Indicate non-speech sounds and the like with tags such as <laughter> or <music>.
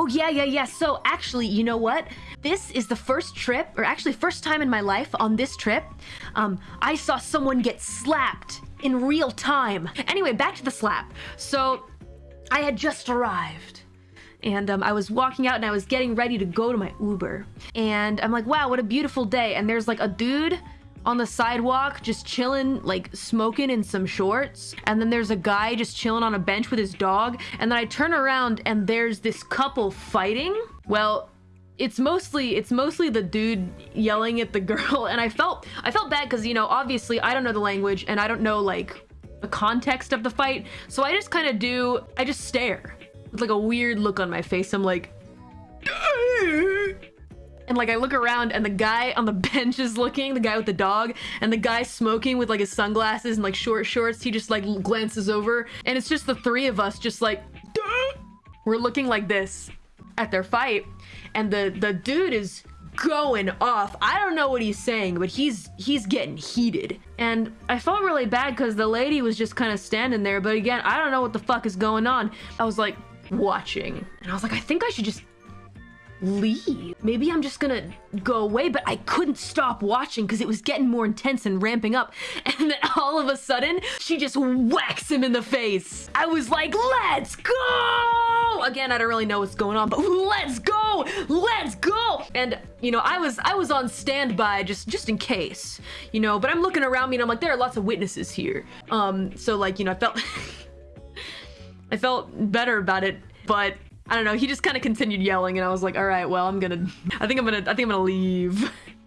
Oh, yeah, yeah, yeah. So actually, you know what? This is the first trip, or actually first time in my life on this trip, um, I saw someone get slapped in real time. Anyway, back to the slap. So I had just arrived and um, I was walking out and I was getting ready to go to my Uber. And I'm like, wow, what a beautiful day. And there's like a dude on the sidewalk just chilling, like smoking in some shorts. And then there's a guy just chilling on a bench with his dog. And then I turn around and there's this couple fighting. Well, it's mostly it's mostly the dude yelling at the <laughs> girl and I felt I felt bad because you know obviously I don't know the language and I don't know like the context of the fight so I just kind of do I just stare with like a weird look on my face I'm like and like I look around and the guy on the <laughs> bench is looking, the guy with the dog, and the guy smoking with like his sunglasses and like short shorts, he just like glances over and it's just the three of us just like we're looking like this at their fight and the the dude is going off. I don't know what he's saying, but he's he's getting heated. And I felt really bad because the lady was just kind of standing there. But again, I don't know what the fuck is going on. I was like watching and I was like, I think I should just leave. Maybe I'm just gonna go away, but I couldn't stop watching because it was getting more intense and ramping up. <laughs> And then all of a sudden, she just whacks him in the face. I was like, let's go! Again, I don't really know what's going on, but <laughs> let's go! Let's go! And you know, I was I was on standby just just in case, you know, but I'm looking around me and I'm like, there are lots of witnesses here. Um, so like, you know, I felt <laughs> I felt better about it, but I don't know. He just kind of continued yelling, and I was like, "All right, well, I'm gonna. I think I'm gonna. I think I'm gonna leave." <laughs>